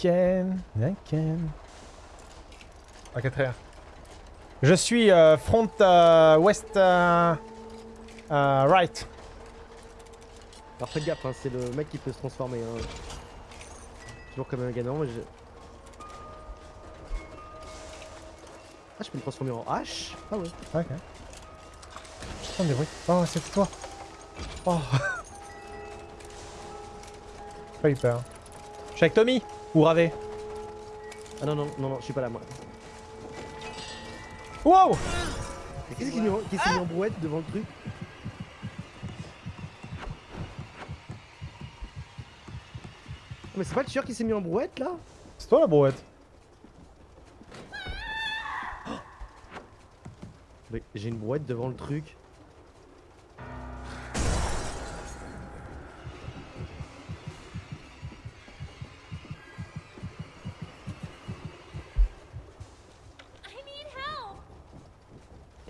Ken, Ken. Ok, très bien. Je suis euh, front euh, west euh, euh, right. Alors faites gaffe, hein, c'est le mec qui peut se transformer. Hein. Toujours comme un gagnant. Moi, je... Ah, je peux me transformer en hache Ah ouais. Ok. J'entends des bruits. Oh, c'était toi. Oh. Pas eu peur. Je suis avec Tommy ou Ravé. Ah non, non, non, non, je suis pas là moi. Wow Qui c'est qui, nous- qui s'est mis en brouette devant le truc? Mais c'est pas le tueur qui s'est mis en brouette là? C'est toi la brouette. Mais j'ai une brouette devant le truc.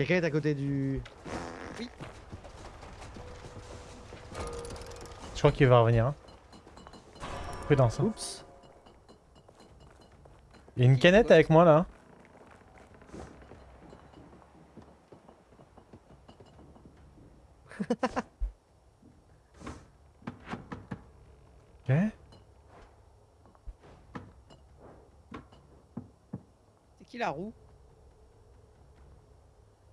Quelqu'un est à côté du... Je crois qu'il va revenir. Hein. Prudence. Hein. Oups Il y a une canette avec moi là. hein. ok. C'est qui la roue?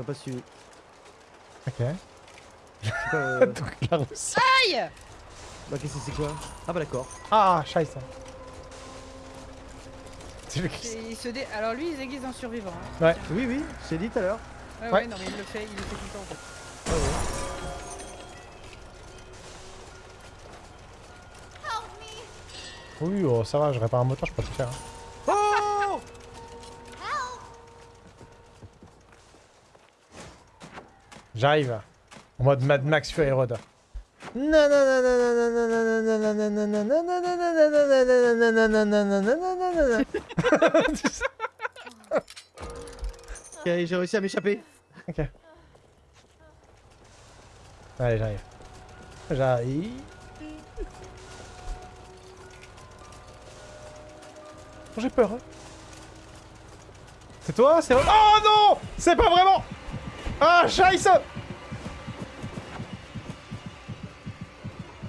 M'a pas suivi. Ok. Je sais pas... euh, Donc la. Aïe Bah qu'est-ce que c'est quoi Ah bah d'accord. Ah, scheiße. C'est il se dé... Alors lui il se déguise en survivant. hein. Ouais. Oui, oui, je t'ai dit tout à l'heure. Ouais, Ouais. ouais, non mais il le fait, il le fait tout le temps en fait. Ah ouais. Oui, oh, ça va, je répare un moteur, je peux tout faire. hein. J'arrive. En mode Mad Max Fury Road. Ok, j'ai réussi à m'échapper. Ok. Allez, j'arrive. J'arrive. Oh, J'ai peur. hein. C'est toi C'est... Oh non C'est pas vraiment Ah, scheiße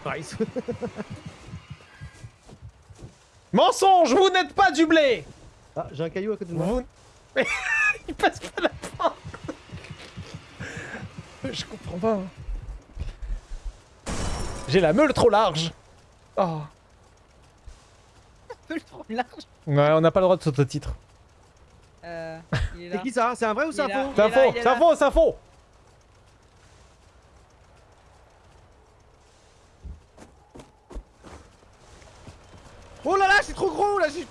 Nice. Mensonge Vous n'êtes pas du blé ah, j'ai un caillou à côté de moi. Vous... Mais il passe pas la porte Je comprends pas. hein. J'ai la meule trop large Oh Un peu trop large. Ouais, on n'a pas le droit de s'auto-titre. Euh, C'est qui ça? C'est un vrai ou c'est un faux? C'est un faux C'est un faux C'est un faux Oh là là, c'est trop gros là j'ai-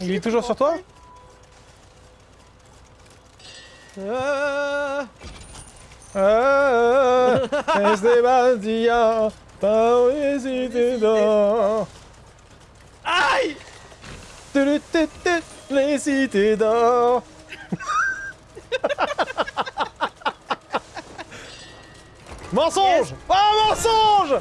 Il est toujours sur toi Euh... Ah, Esteban d'or. Aïe tu, Les cités d'or. Mensonge Oh, mensonge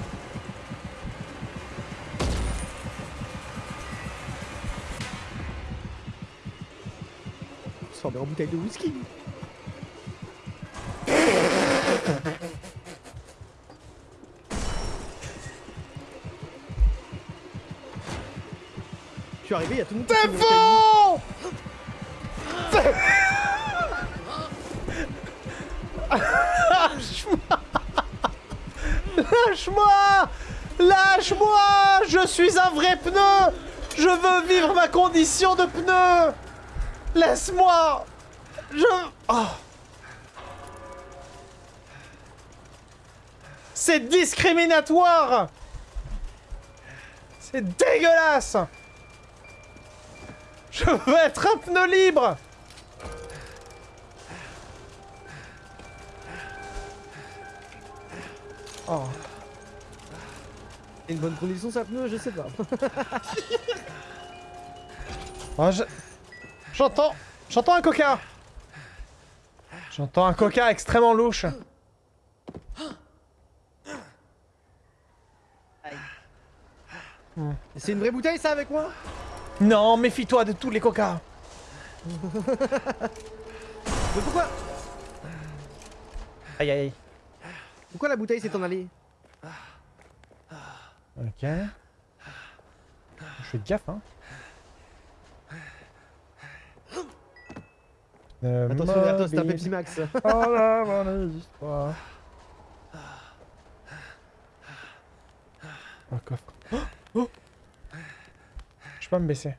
Transformé en bouteille de whisky. Je suis arrivé, il y a tout le monde qui C'est Lâche-moi! Lâche-moi! Je suis un vrai pneu! Je veux vivre ma condition de pneu! Laisse-moi! Je... Oh. C'est discriminatoire! C'est dégueulasse! Je veux être un pneu libre! Oh. Une bonne condition ça pneu, je sais pas. Oh, je- J'entends... J'entends un coca J'entends un coca extrêmement louche. C'est une vraie bouteille ça avec moi? Non, méfie-toi de tous les coca Mais pourquoi? Aïe aïe. Pourquoi la bouteille s'est en allée? Je fais gaffe, hein. Euh, Attention c'est un. Pepsi Max. Oh là, mon histoire. Oh, coffre. Oh, oh. Je peux pas me baisser.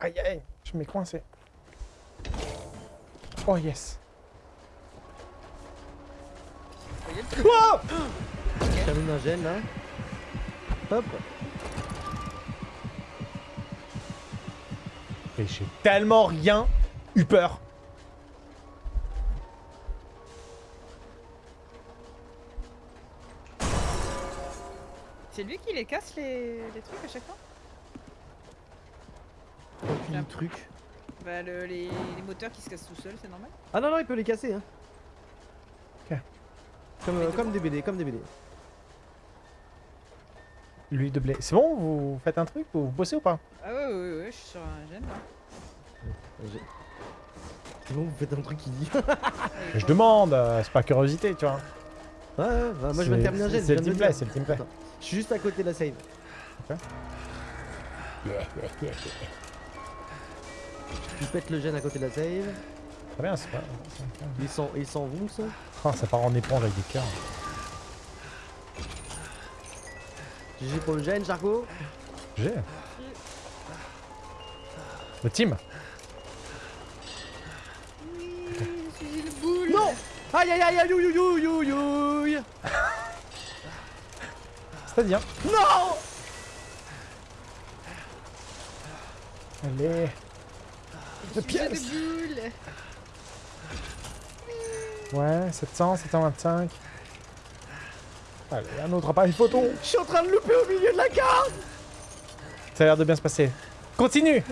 Aïe aïe, je m'ai coincé. Oh yes. Oh Je termine un gène là. Hop. Et j'ai tellement rien eu peur. C'est lui qui les casse les, les trucs à chaque fois? Aucun truc. Bah le- les, les moteurs qui se cassent tout seuls, c'est normal Ah non non, il peut les casser hein. Ok. Comme, euh, comme des BD, comme des BD. L'huile de blé. C'est bon Vous faites un truc Vous bossez ou pas? Ah ouais ouais ouais, je suis sur un gène là. C'est bon, vous faites un truc qui dit. Je demande, euh, c'est pas curiosité, tu vois. Ouais, ouais, ouais, moi je C'est- terminer un gène. C'est le teamplay, c'est le teamplay. Je suis juste à côté de la save. Je pète le gène à côté de la save. Très bien, c'est pas... Il s'en il s'en vont ça? Oh, ça part en éponge avec des cœurs. GG pour le gène, Charcot. J'ai. Le team Oui, je suis une boule Non Aïe aïe aïe aïe you you you you C'est-à-dire Non Allez de pièces. boule Ouais, 700, 725. Allez, un autre appareil photo Je suis en train de louper au milieu de la carte Ça a l'air de bien se passer. Continue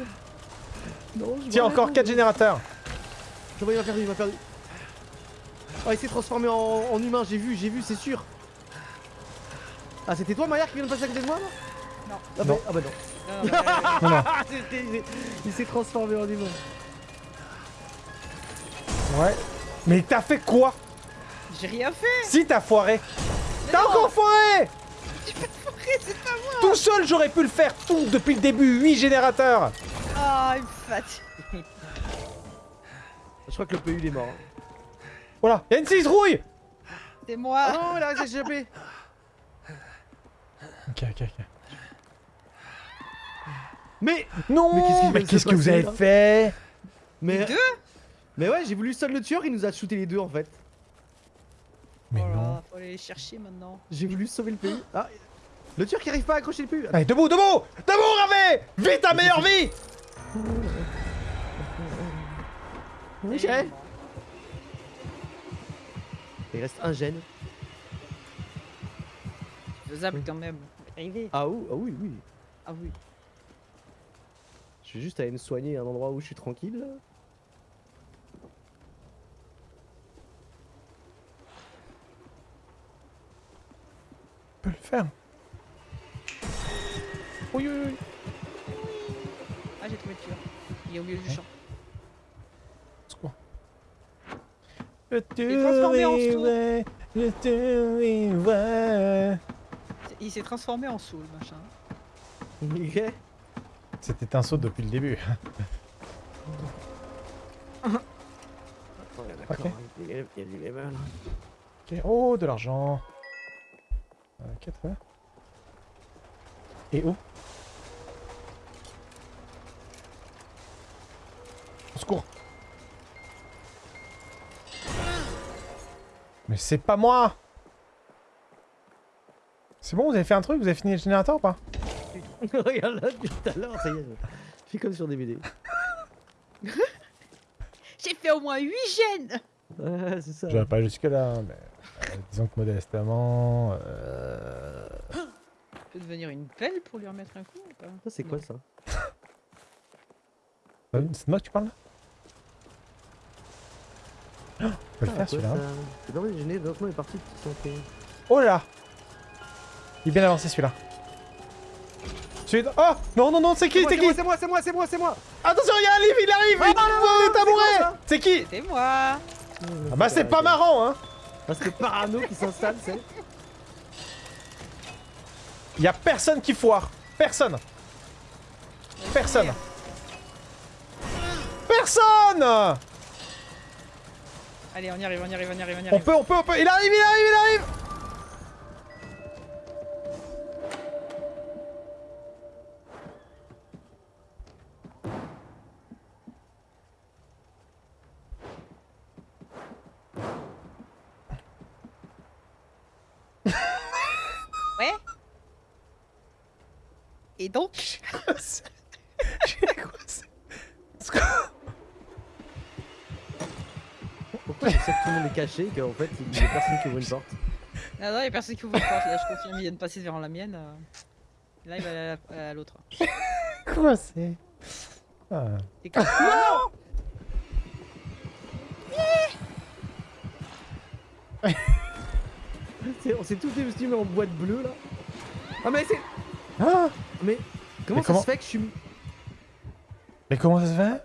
Non, je Tiens, encore rien. 4 générateurs Je vois, il m'a perdu, il m'a perdu. Oh, il s'est transformé en, en humain, j'ai vu, j'ai vu, c'est sûr. Ah, c'était toi, Maillard, qui vient de passer à côté de moi, là Non. Ah bah, Non. ah bah non. Il s'est transformé en humain. Ouais. Mais t'as fait quoi? J'ai rien fait. Si t'as foiré. T'as non, encore foiré! J'ai pas foiré, c'est pas moi. Tout seul, j'aurais pu le faire tout depuis le début. 8 générateurs. Ah, il me fatigue. Je crois que le PU il est mort. Voilà, y'a une citrouille C'est moi. Non, il a réussi à s'échapper. Ok, ok, ok. Mais, Non! Mais qu'est-ce que vous avez là? fait? Mais, Deux? Mais ouais, j'ai voulu seul le tueur, il nous a shooté les deux en fait. Mais Oh là, non. faut aller les chercher maintenant. J'ai voulu sauver le PU. Ah, le tueur qui arrive pas à accrocher le PU. Allez, debout, debout Debout, Ravé Vite, ta meilleure vie Ok. Il reste un gène. Faisable quand même. Arrivé. Ah, oui, ah oui, oui. Ah oui. Je vais juste aller me soigner à un endroit où je suis tranquille. Peut le faire. Oui, oui, oui. Ah, j'ai trouvé le tueur. Il est au milieu du champ. C'est quoi? Je te vivrai. C'est- Il s'est transformé en soul, machin. Ok. C'était un saut depuis le début. Attends, il y a- il y a du level. Ok. Oh, de l'argent. Ok, très bien. Et où? Au secours Mais c'est pas moi C'est bon, vous avez fait un truc Vous avez fini le générateur ou pas? Regarde là depuis tout à l'heure, ça y est. Je fais comme sur DVD. J'ai fait au moins 8 gènes Ouais, c'est ça. Je vais pas jusque là, mais euh, disons que modestement. Euh... Je peux devenir une pelle pour lui remettre un coup ou pas Ça, c'est quoi ça euh, C'est de moi que tu parles là Oh, On peut le Ah, faire celui-là. C'est gêné, lentement est parti de santé. Oh là là Il est bien avancé celui-là. Celui Oh Non, non, non, c'est qui C'est qui C'est moi, c'est moi, c'est moi, c'est moi Attention, il y a un livre, il arrive Ah, Il non, non, non, c'est tabouret C'est qui C'était moi Ah bah c'est pas marrant, hein Parce que parano qui s'installe, c'est. Il y a personne qui foire. Personne. Personne. Personne Allez, on y arrive, on y arrive, on y arrive, on y On arrive. peut, on peut, on peut Il arrive, il arrive, il arrive Ouais Et donc Pourquoi je sais que tout le monde est caché qu'en fait il y a personne qui ouvre une porte Ah non, y'a personne qui ouvre la porte, là je confirme, il vient de passer devant la mienne. euh. Là il va aller à la- à l'autre. Quoi c'est ah. C'est- On s'est tous dévestimés en boîte bleue là. Ah mais c'est. Ah Mais comment Mais ça comment- se fait que je suis. Mais comment ça se fait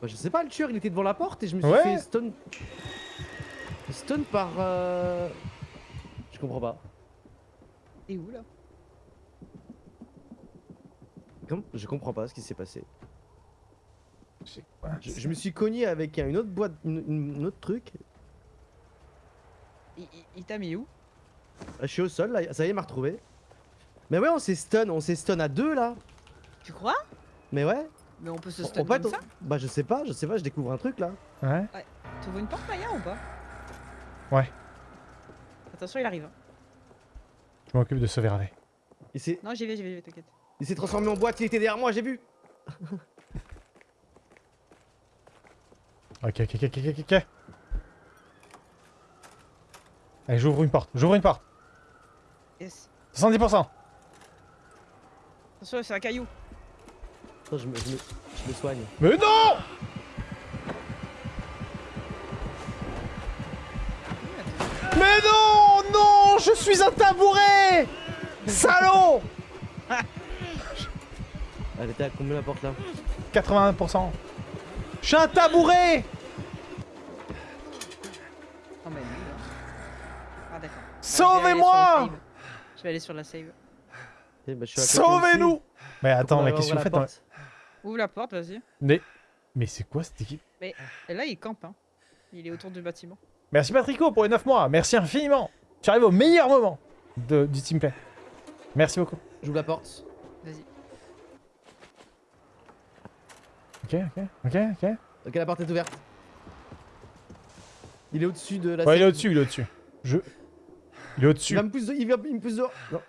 Bah, je sais pas, le tueur il était devant la porte et je me suis Ouais. fait stun. Stun par. Euh... Je comprends pas. T'es où là? Je comprends pas ce qui s'est passé. Je, je me suis cogné avec un- une autre boîte, une, une autre truc. Il, il- il t'a mis où? Ah, Je suis au sol là, ça y est, il m'a retrouvé. Mais ouais, on s'est stun, on s'est stun à deux là. Tu crois? Mais ouais. Mais on peut se stun comme ça? Bah je sais pas, je sais pas, je découvre un truc là. Ouais T'ouvres une porte Maya ou pas? Ouais. Attention, il arrive. hein. Je m'occupe de sauver s'est, Non, j'y vais, j'y vais, j'y vais, t'inquiète. il s'est transformé en boîte, il était derrière moi, j'ai vu. Ok, ok, ok, ok, ok, ok. Allez, j'ouvre une porte, j'ouvre une porte. Yes. 70%. Attention, c'est un caillou. Attends, je me, je me, je me soigne. Mais non Mais non Non Je suis un tabouret Salaud Elle était à combien la porte là 81%. Je suis un tabouret là. Ah. Sauvez-moi Je vais aller sur la save. Eh, bah, côté Sauvez-nous. Mais attends, mais la dans... porte. Ouvre la porte, vas-y. Mais... Mais c'est quoi cette équipe? Et là, il campe, hein. Il est autour du bâtiment. Merci Patrico pour les 9 mois, merci infiniment Tu arrives au meilleur moment de, du teamplay. Merci beaucoup. J'ouvre la porte. Vas-y. Ok, ok, ok, ok. Ok, la porte est ouverte. Il est au-dessus de la Ouais, il est au-dessus, il est au-dessus. Je... Il est Il au-dessus. va me pousse, de- il, va, il me pousse dehors. Non.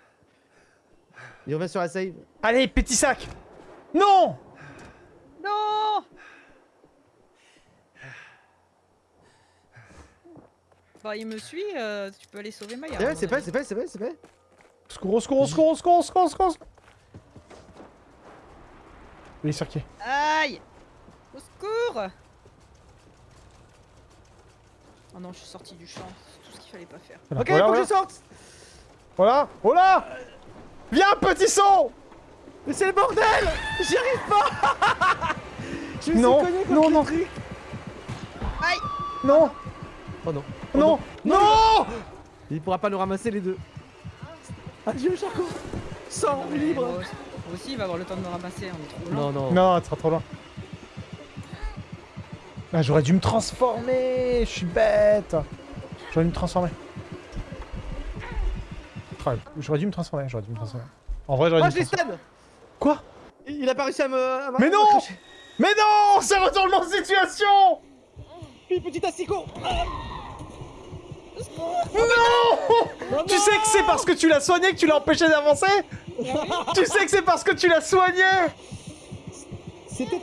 Il revient sur la save. Allez, petit sac Non Non Bah, il me suit, euh, tu peux aller sauver Maya. Eh ouais, c'est fait, avis. c'est fait, c'est fait, c'est fait. Au secours, au secours, au secours, au secours, au secours, au secours. Il est sur qui? Aïe Au secours Oh non, je suis sorti du champ. C'est tout ce qu'il fallait pas faire. Voilà, Ok, voilà, faut voilà. que je sorte. Voilà, voilà Viens, petit saut Mais c'est le bordel J'y arrive pas Je me Non, suis cogné contre non, non. truc. Non Oh non. Oh Non Non Il pourra pas nous ramasser les deux. Adieu, Charcot. Sors, Non, libre. Moi aussi, il va avoir le temps de me ramasser, on est trop Non, loin. non. Non, tu seras trop loin. Ah, j'aurais dû me transformer Je suis bête J'aurais dû me transformer. J'aurais dû me transformer, j'aurais dû me transformer. En vrai, j'aurais Ah, dû je l'ai Quoi? Il a pas réussi à me. à Mais non. Mais non C'est retournement de situation Puis, petit asticot Non Tu sais que c'est parce que tu l'as soigné que tu l'as empêché d'avancer? Tu sais que c'est parce que tu l'as soigné C'était.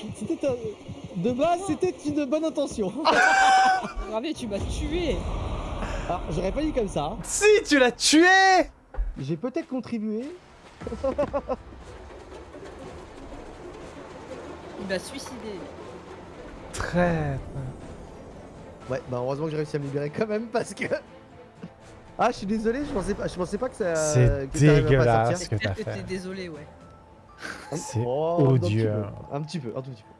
De base, c'était une bonne intention. Ravé, tu m'as tué. Alors, j'aurais pas dit comme ça. hein. Si, tu l'as tué J'ai peut-être contribué. Il m'a suicidé. Traître. Ouais, bah heureusement que j'ai réussi à me libérer quand même parce que. Ah, je suis désolé, je pensais pas, je pensais pas que ça. C'est dégueulasse. ce que t'es désolé, ouais. C'est Oh, odieux. Un petit peu, un tout petit peu.